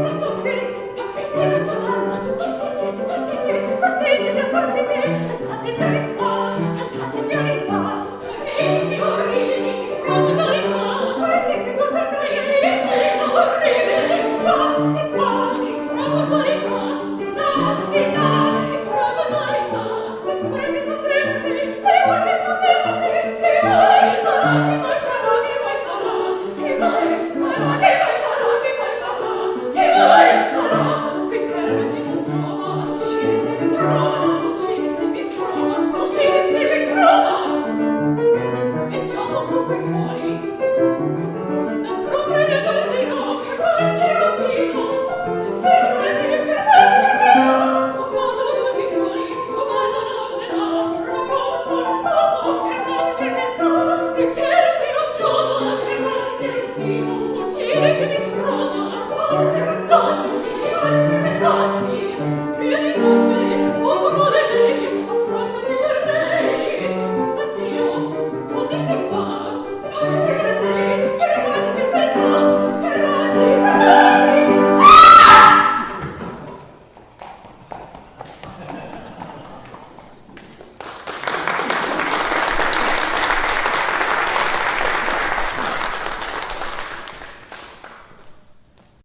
po prostu